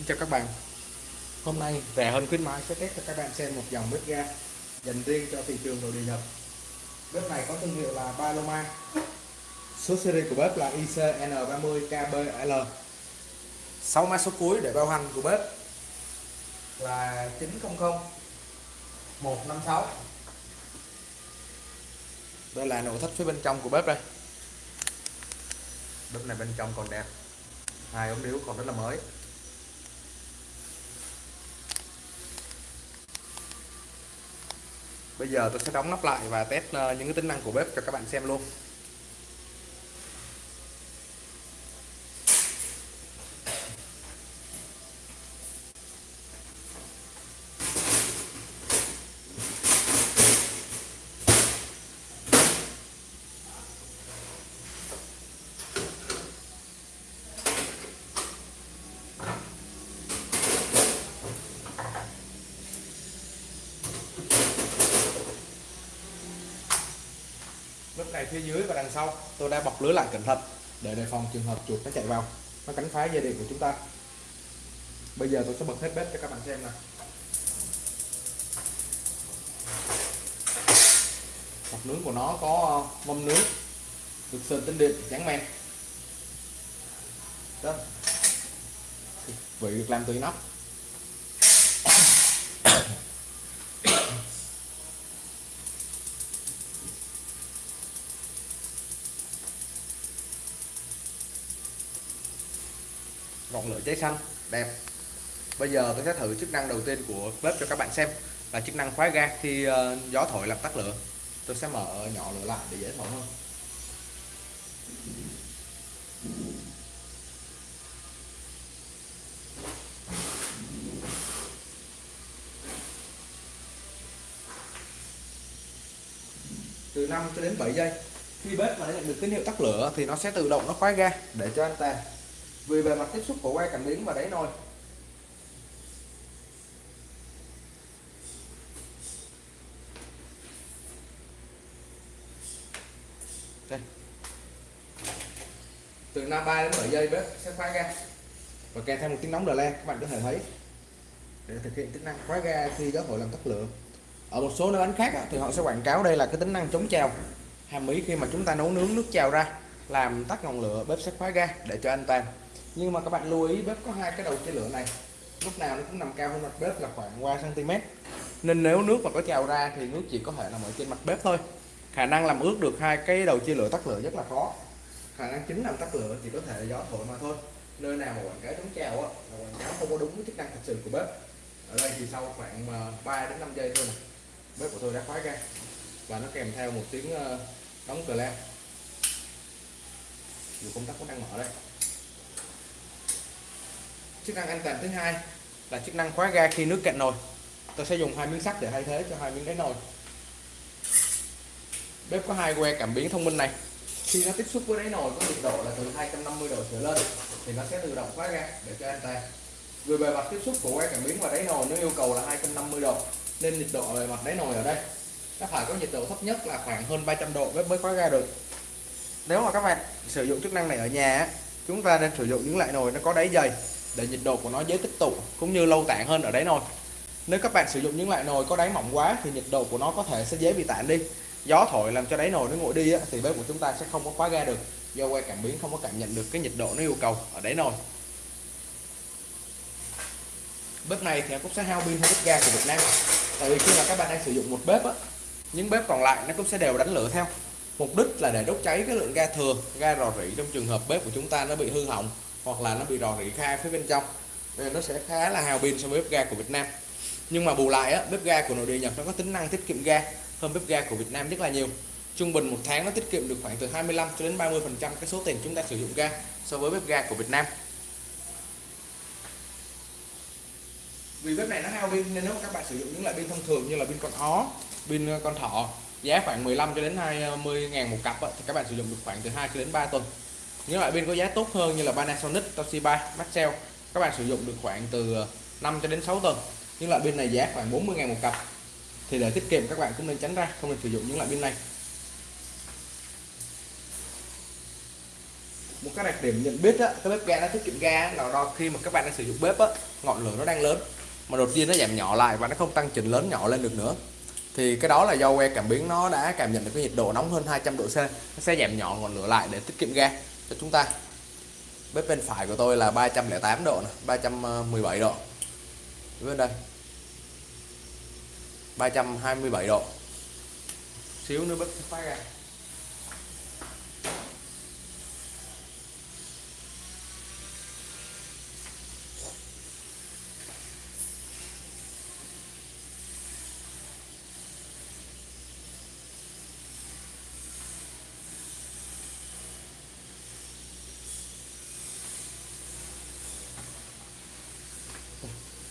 Xin chào các bạn. Hôm nay rẻ hơn khuyến mãi sẽ test cho các bạn xem một dòng bếp ga dành riêng cho thị trường nội địa Nhật. Bếp này có thương hiệu là Paloma. Số series của bếp là ICN30KBL 6 mã số cuối để bao hành của bếp là 900 156 Đây là nội thất phía bên trong của bếp đây. Bếp này bên trong còn đẹp. Hai ống điếu còn rất là mới. Bây giờ tôi sẽ đóng nắp lại và test ờ, những cái tính năng của bếp cho các bạn xem luôn. Này phía dưới và đằng sau, tôi đã bọc lưới lại cẩn thận để đề phòng trường hợp chuột nó chạy vào, nó cắn phá dây điện của chúng ta. Bây giờ tôi sẽ bật hết bếp cho các bạn xem nè mặt nướng của nó có ờ, mâm nướng, được sơn tinh điện trắng men. Đó. Vị được làm từ nóc ngọn lửa cháy xanh. Đẹp. Bây giờ tôi sẽ thử chức năng đầu tiên của bếp cho các bạn xem. Là chức năng khóa ga. Khi uh, gió thổi làm tắt lửa tôi sẽ mở nhỏ lửa lại để dễ thổi hơn. Từ 5 cho đến 7 giây. Khi bếp mà nhận được tín hiệu tắt lửa thì nó sẽ tự động nó khóa ga để cho anh ta vì bề mặt tiếp xúc của que cảm biến và đáy nồi. Đây. Từ 53 đến 7 giây bếp sẽ khóa ga. Và kèm theo một tiếng nóng đờ le các bạn có thể thấy. Để thực hiện tính năng khóa ga khi gió hội làm tắt lửa ở một số nơi bán khác thì họ sẽ quảng cáo đây là cái tính năng chống trào. Hàm ý khi mà chúng ta nấu nướng nước trào ra, làm tắt ngọn lửa, bếp sẽ khóa ga để cho an toàn nhưng mà các bạn lưu ý, bếp có hai cái đầu chia lửa này. Lúc nào nó cũng nằm cao hơn mặt bếp là khoảng 3 cm nên nếu nước mà có trào ra thì nước chỉ có thể nằm ở trên mặt bếp thôi. Khả năng làm ướt được hai cái đầu chia lửa tắt lửa rất là khó. Khả năng chính làm tắt lửa chỉ có thể là gió thổi mà thôi. Nơi nào mà quảng cáo chống trào á, là quảng cáo không có đúng với chức năng thật sự của bếp. Ở đây thì sau khoảng ờ, 3 đến 5 giây thôi này bếp của tôi đã khóa ra. Và nó kèm theo một tiếng ờ, đóng cờ lan dù công tắc vẫn đang mở đây chức năng an toàn thứ hai là chức năng khóa ga khi nước cạn nồi. Tôi sẽ dùng hai miếng sắt để thay thế cho hai miếng đáy nồi. Bếp có hai que cảm biến thông minh này. Khi nó tiếp xúc với đáy nồi có nhiệt độ là từ 250 độ trở lên, thì nó sẽ tự động khóa ga để cho an toàn. Về bề mặt tiếp xúc của que cảm biến và đáy nồi nó yêu cầu là 250 độ, nên nhiệt độ bề mặt đáy nồi ở đây nó phải có nhiệt độ thấp nhất là khoảng hơn 300 độ bếp mới khóa ga được. Nếu mà các bạn sử dụng chức năng này ở nhà chúng ta nên sử dụng những loại nồi nó có đáy dày để nhiệt độ của nó dễ tích tụ cũng như lâu tản hơn ở đáy nồi. Nếu các bạn sử dụng những loại nồi có đáy mỏng quá thì nhiệt độ của nó có thể sẽ dễ bị tản đi. Gió thổi làm cho đáy nồi nó nguội đi á, thì bếp của chúng ta sẽ không có khóa ga được. Do que cảm biến không có cảm nhận được cái nhiệt độ nó yêu cầu ở đáy nồi. Bếp này thì cũng sẽ hao pin hơn bếp ga của Việt Nam. Tại vì khi mà các bạn đang sử dụng một bếp á những bếp còn lại nó cũng sẽ đều đánh lửa theo. Mục đích là để đốt cháy cái lượng ga thừa ga rò rỉ trong trường hợp bếp của chúng ta nó bị hư hỏng hoặc là nó bị rò rỉ khai phía bên trong. Nên nó sẽ khá là hao pin so với bếp ga của Việt Nam. Nhưng mà bù lại á, bếp ga của nội địa Nhật nó có tính năng tiết kiệm ga hơn bếp ga của Việt Nam rất là nhiều. Trung bình một tháng nó tiết kiệm được khoảng từ 25 cho đến 30 phần trăm cái số tiền chúng ta sử dụng ga so với bếp ga của Việt Nam. Vì bếp này nó hao pin nên nếu mà các bạn sử dụng những loại pin thông thường như là pin con ó pin ờ, con thỏ giá khoảng 15 cho đến 20 ờ, ngàn một cặp thì các bạn sử dụng được khoảng từ 2 cho đến 3 tuần những loại pin có giá tốt hơn như là Panasonic, Toshiba, Maxell các bạn sử dụng được khoảng từ ờ, 5 cho đến 6 tuần. Những loại pin này giá khoảng 40 ngàn một cặp. Thì để tiết kiệm các bạn cũng nên tránh ra không nên sử dụng những loại pin này. Một cái đặc điểm nhận biết á cái bếp ga nó tiết kiệm ga là đo khi mà các bạn đang sử dụng bếp á ngọn lửa nó đang lớn. Mà đột nhiên nó giảm nhỏ lại và nó không tăng chỉnh lớn nhỏ lên được nữa. Thì cái đó là do que cảm biến nó đã cảm nhận được cái nhiệt độ nóng hơn 200 độ C. Nó sẽ giảm nhỏ ngọn lửa lại để tiết kiệm ga cho chúng ta. Bếp bên phải của tôi là 308 độ này, 317 độ. Bên đây 327 độ. Xíu nữa bếp phát ra à.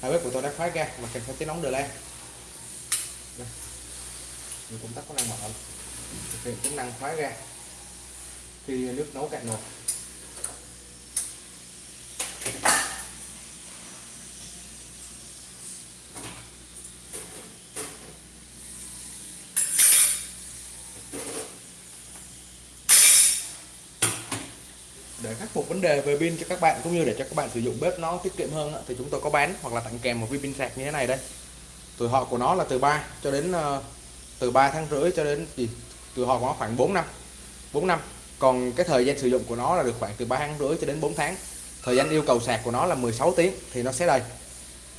Hai bếp của tôi đã khóa ga, mà kèm theo tiếng nóng đờ lan mình cũng tắt có năng mở. Thực hiện tính năng khóa ga. Khi nước nấu cạn nồi để khắc phục vấn đề về pin cho các bạn cũng như để cho các bạn sử dụng bếp nó tiết kiệm hơn thì chúng tôi có bán hoặc là tặng kèm một viên pin sạc như thế này đây. Tuổi thọ của nó là từ 3 cho đến ờ, từ 3 tháng rưỡi cho đến gì? Tuổi thọ của nó khoảng 4 năm 4 năm. Còn cái thời gian sử dụng của nó là được khoảng từ 3 tháng rưỡi cho đến 4 tháng. Thời gian yêu cầu sạc của nó là 16 tiếng thì nó sẽ đầy.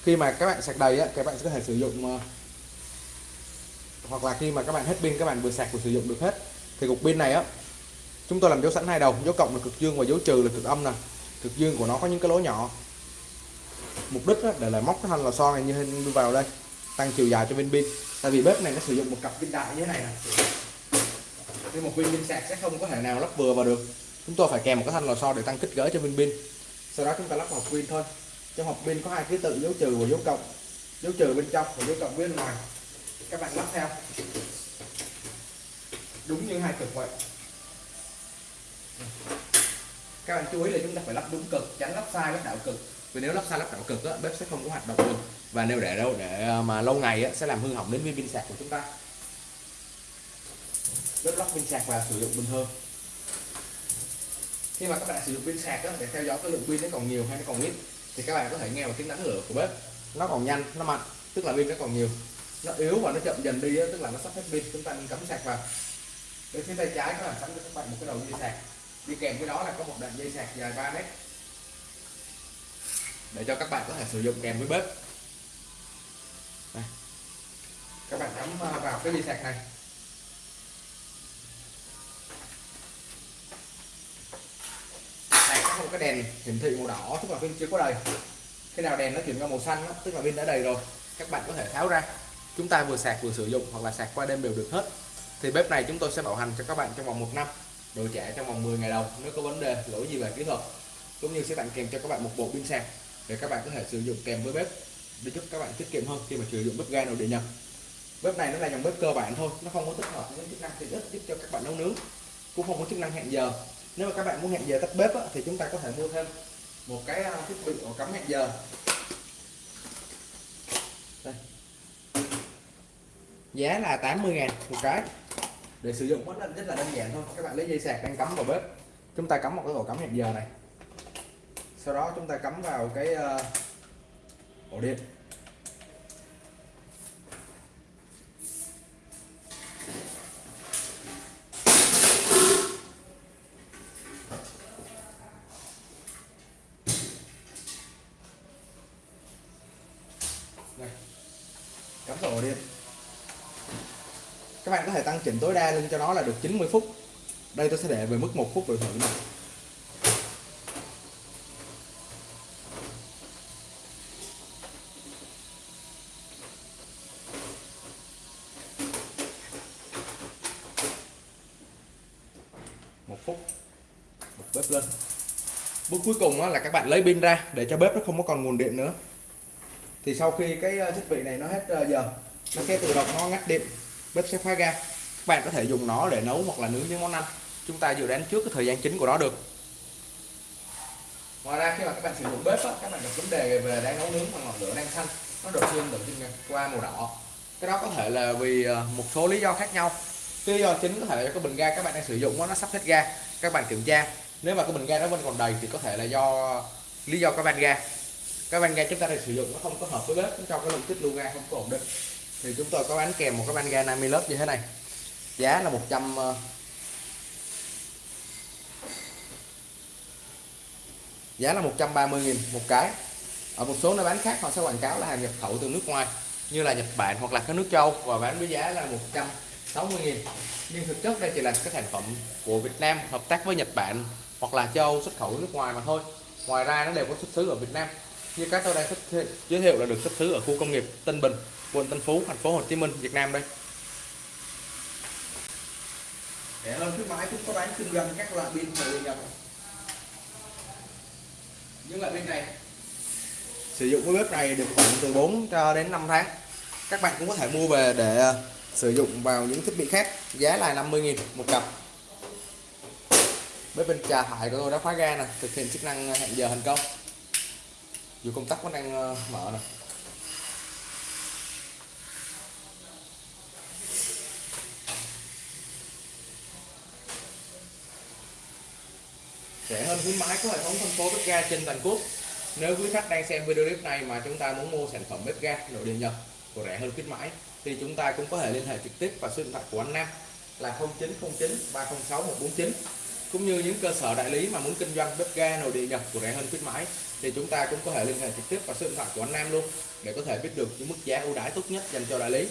Khi mà các bạn sạc đầy á, các bạn sẽ có thể sử dụng ờ, hoặc là khi mà các bạn hết pin các bạn vừa sạc vừa sử dụng được hết thì cục pin này á chúng tôi làm dấu sẵn hai đầu, dấu cộng là cực dương và dấu trừ là cực âm nè. Cực dương của nó có những cái lỗ nhỏ. Mục đích để lại móc cái thanh lò xo này như hình vào đây, tăng chiều dài cho bên pin. Tại vì bếp này nó sử dụng một cặp pin đại như thế này nè. Nên một viên pin sạc sẽ không có thể nào lắp vừa vào được. Chúng tôi phải kèm một cái thanh lò xo để tăng kích cỡ cho viên pin. Sau đó chúng ta lắp vào pin thôi. Trong hộp pin có hai ký tự, dấu trừ và dấu cộng. Dấu trừ bên trong và dấu cộng bên ngoài. Các bạn lắp theo. Đúng như hai cực vậy các bạn chú ý là chúng ta phải lắp đúng cực tránh lắp sai lắp đảo cực. Vì nếu lắp sai lắp đảo cực á, bếp sẽ không có hoạt động được. Và nếu để đâu để à, mà lâu ngày á, sẽ làm hư hỏng đến viên pin sạc của chúng ta. Bếp lắp pin sạc và sử dụng bình thường khi mà các bạn sử dụng pin sạc á, để theo dõi cái lượng pin nó còn nhiều hay nó còn ít thì các bạn có thể nghe vào tiếng đánh lửa của bếp. Nó còn nhanh nó mạnh tức là pin nó còn nhiều. Nó yếu và nó chậm dần đi á, tức là nó sắp hết pin chúng ta nên cắm sạc vào. Bên phía tay trái các bạn sẵn cho các bạn một cái đầu dây sạc đi kèm với đó là có một đoạn dây sạc dài 3 mét. Để cho các bạn có thể sử dụng kèm với bếp. Đây. các bạn cắm à, vào cái dây sạc này. Này có một cái đèn hiển thị màu đỏ tức là pin chưa có đầy. Khi nào đèn nó chuyển qua màu xanh đó, tức là pin đã đầy rồi. Các bạn có thể tháo ra. Chúng ta vừa sạc vừa sử dụng hoặc là sạc qua đêm đều được hết. Thì bếp này chúng tôi sẽ bảo hành cho các bạn trong vòng một năm đổi trả trong vòng 10 ngày đầu nếu có vấn đề lỗi gì về kỹ thuật cũng như sẽ tặng kèm cho các bạn một bộ pin sạc để các bạn có thể sử dụng kèm với bếp để giúp các bạn tiết kiệm hơn khi mà sử dụng bếp ga nội địa nhập bếp này nó là dòng bếp cơ bản thôi nó không có tích hợp những chức năng tiện ích giúp cho các bạn nấu nướng cũng không có chức năng hẹn giờ. Nếu mà các bạn muốn hẹn giờ tắt bếp á, thì chúng ta có thể mua thêm một cái thiết bị ổ cắm hẹn giờ. Đây. giá là 80 ngàn một cái để sử dụng rất là, rất là đơn giản thôi. Các bạn lấy dây sạc đang cắm vào bếp. Chúng ta cắm một cái ổ cắm hẹn giờ này. Sau đó chúng ta cắm vào cái ờ, ổ điện. Đây. cắm vào ổ điện các bạn có thể tăng chỉnh tối đa lên cho nó là được 90 phút. Đây tôi sẽ để về mức một phút rồi thử này một phút. Bếp lên. Bước cuối cùng là các bạn lấy pin ra để cho bếp nó không có còn nguồn điện nữa. Thì sau khi cái ờ, thiết bị này nó hết ờ, giờ, nó sẽ tự động nó ngắt điện bếp sẽ khóa ga. Các bạn có thể dùng nó để nấu hoặc là nướng những món ăn. Chúng ta dự đoán trước cái thời gian chính của nó được. Ngoài ra khi mà các bạn sử dụng bếp á, các bạn gặp vấn đề về đang nấu nướng mà ngọn lửa đang xanh. Nó đột nhiên tự nhiên qua màu đỏ. Cái đó có thể là vì ờ, một số lý do khác nhau. Lý do chính có thể là cái bình ga các bạn đang sử dụng nó sắp hết ga. Các bạn kiểm tra. Nếu mà cái bình ga đó vẫn còn đầy thì có thể là do lý do cái van ga. Cái van ga chúng ta đang sử dụng nó không có hợp với bếp cho cái lượng tích lưu ga không có ổn định thì chúng tôi có bán kèm một cái van ga 50 lớp như thế này. Giá là 100 ờ, giá là 130.000 một cái. Ở một số nơi bán khác họ sẽ quảng cáo là hàng nhập khẩu từ nước ngoài, như là Nhật Bản hoặc là các nước châu, và bán với giá là 160.000 nhưng thực chất đây chỉ là cái sản phẩm của Việt Nam hợp tác với Nhật Bản hoặc là châu xuất khẩu nước ngoài mà thôi. Ngoài ra nó đều có xuất xứ ở Việt Nam. Như các tôi đang giới thiệu là được xuất xứ ở khu công nghiệp Tân Bình quận Tân Phú thành phố Hồ Chí Minh Việt Nam đây. Để hơn khuyến mãi cũng có bán kinh doanh các loại pin địa nhập. Những loại pin này. Sử dụng cái bếp này được khoảng từ 4 cho đến 5 tháng. Các bạn cũng có thể mua về để ờ, sử dụng vào những thiết bị khác. Giá là 50.000 một cặp. Bếp bên trà thải của tôi đã khóa ga nè thực hiện chức năng hẹn giờ thành công. Dù công tắc vẫn đang ờ, mở nè rẻ hơn khuyến mãi của hệ thống phân phối bếp ga trên toàn quốc. Nếu quý khách đang xem video clip này mà chúng ta muốn mua sản phẩm bếp ga nội địa nhập của rẻ hơn khuyến mãi, thì chúng ta cũng có thể liên hệ trực tiếp và số điện thoại của anh Nam là 0909 306 149 cũng như những cơ sở đại lý mà muốn kinh doanh bếp ga nội địa nhập của rẻ hơn khuyến mãi, thì chúng ta cũng có thể liên hệ trực tiếp và số điện thoại của anh Nam luôn để có thể biết được những mức giá ưu đãi tốt nhất dành cho đại lý.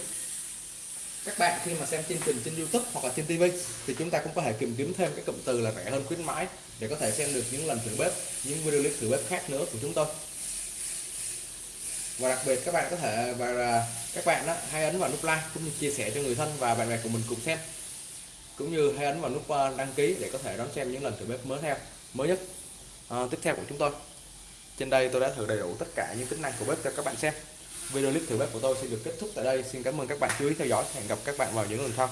Các bạn khi mà xem chương trình trên YouTube hoặc là trên TV thì chúng ta cũng có thể tìm kiếm thêm cái cụm từ là rẻ hơn khuyến mãi để có thể xem được những lần thử bếp những video clip thử bếp khác nữa của chúng tôi. Và đặc biệt các bạn có thể và các bạn đó hãy ấn vào nút like cũng như chia sẻ cho người thân và bạn bè của mình cùng xem. Cũng như hãy ấn vào nút ờ, đăng ký để có thể đón xem những lần thử bếp mới theo mới nhất à, tiếp theo của chúng tôi. Trên đây tôi đã thử đầy đủ tất cả những tính năng của bếp cho các bạn xem. Video clip thử bếp của tôi sẽ được kết thúc tại đây. Xin cảm ơn các bạn chú ý theo dõi. Hẹn gặp các bạn vào những lần sau.